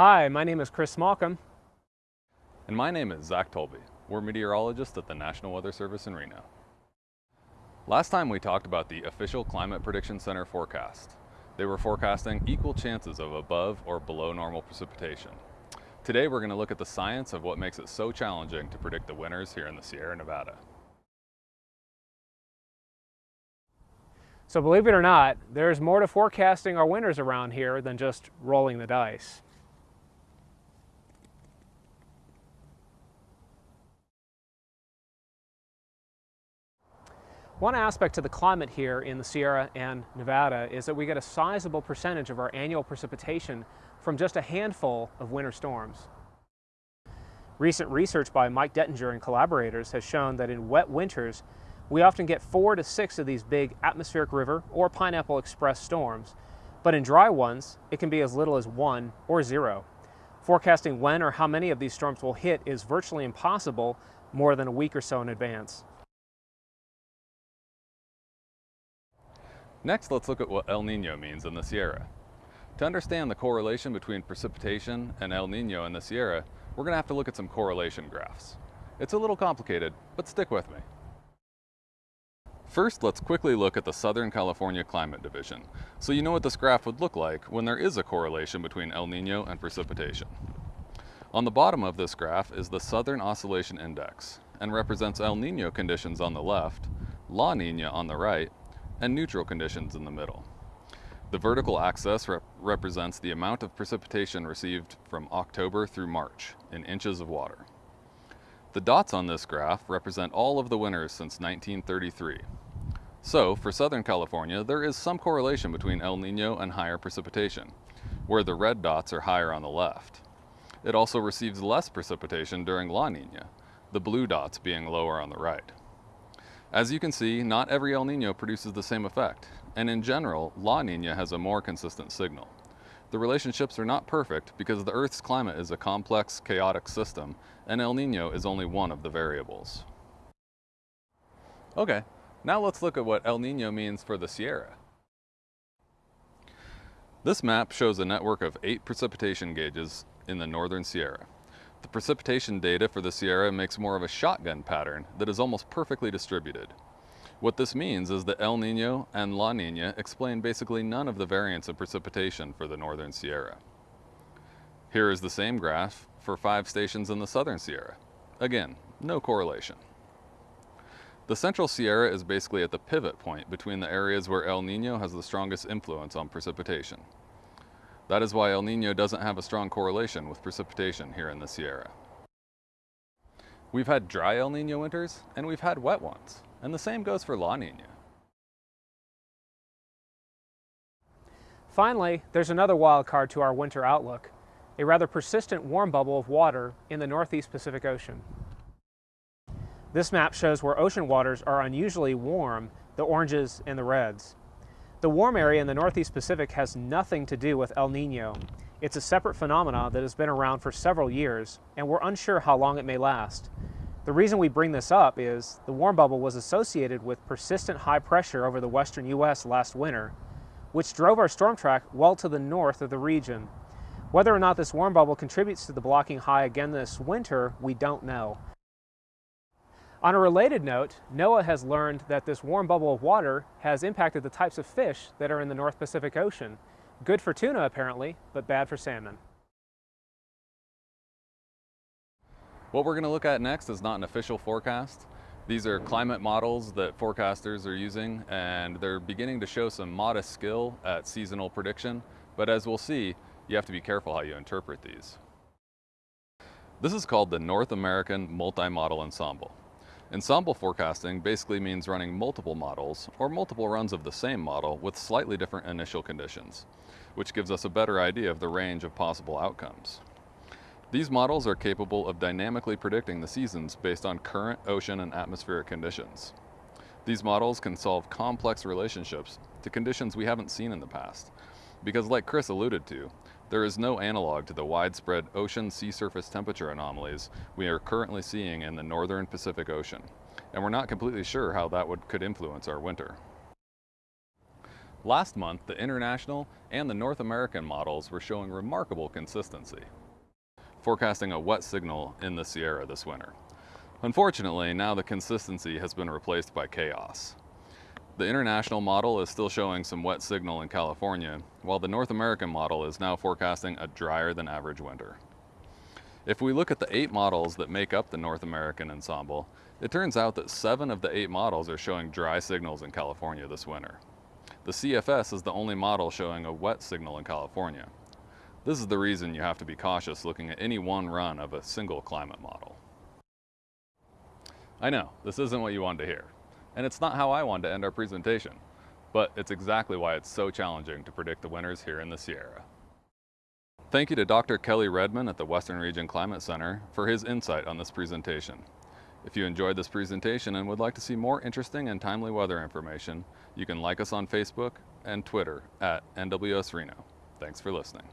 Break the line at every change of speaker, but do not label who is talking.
Hi, my name is Chris Smallcomb.
And my name is Zach Tolby. We're meteorologists at the National Weather Service in Reno. Last time we talked about the official Climate Prediction Center forecast. They were forecasting equal chances of above or below normal precipitation. Today we're going to look at the science of what makes it so challenging to predict the winters here in the Sierra Nevada.
So believe it or not, there's more to forecasting our winters around here than just rolling the dice. One aspect to the climate here in the Sierra and Nevada is that we get a sizable percentage of our annual precipitation from just a handful of winter storms. Recent research by Mike Dettinger and collaborators has shown that in wet winters, we often get four to six of these big atmospheric river or pineapple express storms, but in dry ones, it can be as little as one or zero. Forecasting when or how many of these storms will hit is virtually impossible more than a week or so in advance.
Next, let's look at what El Nino means in the Sierra. To understand the correlation between precipitation and El Nino in the Sierra, we're going to have to look at some correlation graphs. It's a little complicated, but stick with me. First, let's quickly look at the Southern California Climate Division, so you know what this graph would look like when there is a correlation between El Nino and precipitation. On the bottom of this graph is the Southern Oscillation Index, and represents El Nino conditions on the left, La Nina on the right, and neutral conditions in the middle. The vertical axis rep represents the amount of precipitation received from October through March in inches of water. The dots on this graph represent all of the winters since 1933. So, for Southern California, there is some correlation between El Nino and higher precipitation, where the red dots are higher on the left. It also receives less precipitation during La Nina, the blue dots being lower on the right. As you can see, not every El Nino produces the same effect, and in general, La Nina has a more consistent signal. The relationships are not perfect because the Earth's climate is a complex, chaotic system, and El Nino is only one of the variables. Okay, now let's look at what El Nino means for the Sierra. This map shows a network of eight precipitation gauges in the northern Sierra. The precipitation data for the Sierra makes more of a shotgun pattern that is almost perfectly distributed. What this means is that El Nino and La Nina explain basically none of the variance of precipitation for the northern Sierra. Here is the same graph for five stations in the southern Sierra. Again, no correlation. The central Sierra is basically at the pivot point between the areas where El Nino has the strongest influence on precipitation. That is why El Nino doesn't have a strong correlation with precipitation here in the Sierra. We've had dry El Nino winters, and we've had wet ones, and the same goes for La Nina.
Finally, there's another wild card to our winter outlook, a rather persistent warm bubble of water in the northeast Pacific Ocean. This map shows where ocean waters are unusually warm, the oranges and the reds. The warm area in the Northeast Pacific has nothing to do with El Nino. It's a separate phenomenon that has been around for several years, and we're unsure how long it may last. The reason we bring this up is the warm bubble was associated with persistent high pressure over the western U.S. last winter, which drove our storm track well to the north of the region. Whether or not this warm bubble contributes to the blocking high again this winter, we don't know. On a related note, NOAA has learned that this warm bubble of water has impacted the types of fish that are in the North Pacific Ocean. Good for tuna apparently, but bad for salmon.
What we're going to look at next is not an official forecast. These are climate models that forecasters are using and they're beginning to show some modest skill at seasonal prediction, but as we'll see, you have to be careful how you interpret these. This is called the North American Multi-Model Ensemble. Ensemble forecasting basically means running multiple models or multiple runs of the same model with slightly different initial conditions, which gives us a better idea of the range of possible outcomes. These models are capable of dynamically predicting the seasons based on current ocean and atmospheric conditions. These models can solve complex relationships to conditions we haven't seen in the past, because like Chris alluded to, there is no analog to the widespread ocean sea surface temperature anomalies we are currently seeing in the northern Pacific Ocean, and we're not completely sure how that would, could influence our winter. Last month, the international and the North American models were showing remarkable consistency, forecasting a wet signal in the Sierra this winter. Unfortunately, now the consistency has been replaced by chaos. The international model is still showing some wet signal in California, while the North American model is now forecasting a drier than average winter. If we look at the eight models that make up the North American ensemble, it turns out that seven of the eight models are showing dry signals in California this winter. The CFS is the only model showing a wet signal in California. This is the reason you have to be cautious looking at any one run of a single climate model. I know, this isn't what you wanted to hear, and it's not how I wanted to end our presentation, but it's exactly why it's so challenging to predict the winners here in the Sierra. Thank you to Dr. Kelly Redmond at the Western Region Climate Center for his insight on this presentation. If you enjoyed this presentation and would like to see more interesting and timely weather information, you can like us on Facebook and Twitter at NWS Reno. Thanks for listening.